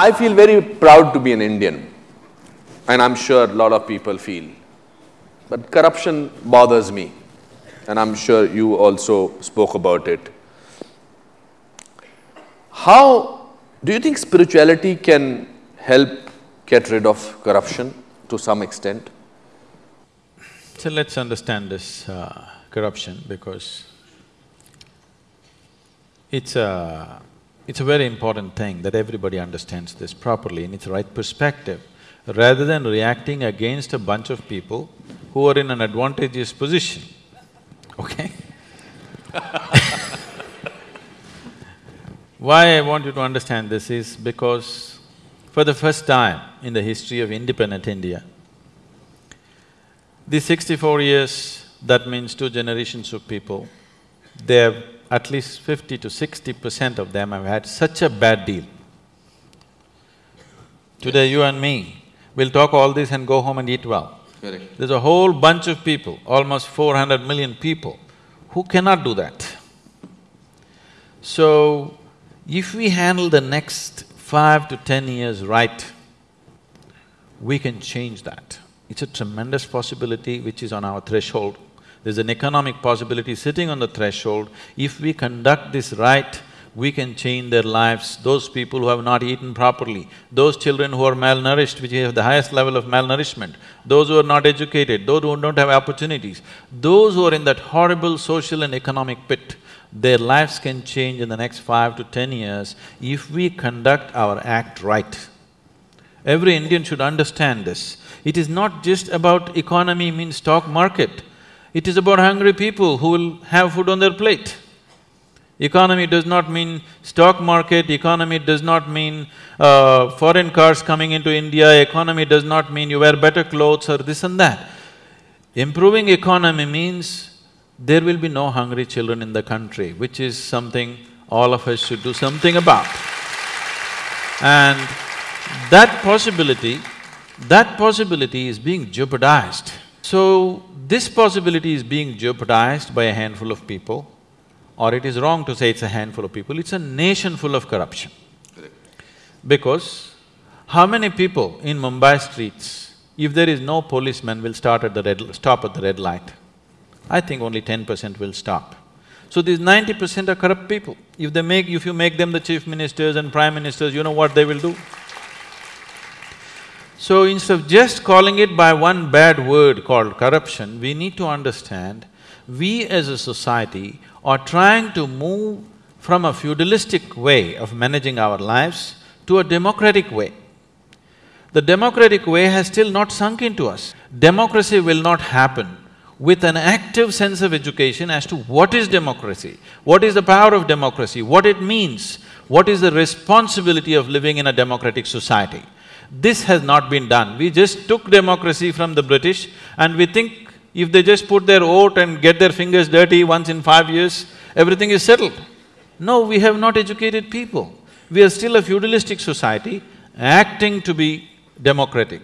I feel very proud to be an Indian, and I'm sure a lot of people feel. But corruption bothers me, and I'm sure you also spoke about it. How do you think spirituality can help get rid of corruption to some extent? So let's understand this uh, corruption because it's a… it's a very important thing that everybody understands this properly in its right perspective. Rather than reacting against a bunch of people who are in an advantageous position, okay? Why I want you to understand this is because for the first time in the history of independent India, the sixty-four years, that means two generations of people, they have at least fifty to sixty percent of them have had such a bad deal. Today you and me will talk all this and go home and eat well. Correct. There's a whole bunch of people, almost four hundred million people, who cannot do that. So, if we handle the next five to ten years right, we can change that. It's a tremendous possibility which is on our threshold. There's an economic possibility sitting on the threshold. If we conduct this right, we can change their lives. Those people who have not eaten properly, those children who are malnourished, which have the highest level of malnourishment, those who are not educated, those who don't have opportunities, those who are in that horrible social and economic pit, their lives can change in the next five to ten years if we conduct our act right. Every Indian should understand this. It is not just about economy means stock market, it is about hungry people who will have food on their plate. Economy does not mean stock market, economy does not mean uh, foreign cars coming into India, economy does not mean you wear better clothes or this and that. Improving economy means there will be no hungry children in the country, which is something all of us should do something about. And that possibility, that possibility is being jeopardized. So, this possibility is being jeopardized by a handful of people, or it is wrong to say it's a handful of people, it's a nation full of corruption. Because how many people in Mumbai streets, if there is no policeman, will start at the red… stop at the red light? I think only ten percent will stop. So these ninety percent are corrupt people. If they make… if you make them the chief ministers and prime ministers, you know what they will do? So instead of just calling it by one bad word called corruption, we need to understand we as a society are trying to move from a feudalistic way of managing our lives to a democratic way. The democratic way has still not sunk into us. Democracy will not happen with an active sense of education as to what is democracy, what is the power of democracy, what it means, what is the responsibility of living in a democratic society. This has not been done. We just took democracy from the British and we think if they just put their vote and get their fingers dirty once in five years, everything is settled. No, we have not educated people. We are still a feudalistic society acting to be democratic.